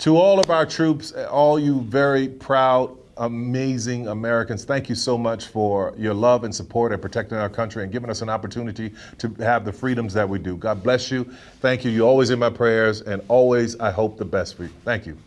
To all of our troops, all you very proud, amazing Americans, thank you so much for your love and support and protecting our country and giving us an opportunity to have the freedoms that we do. God bless you. Thank you. You're always in my prayers, and always I hope the best for you. Thank you.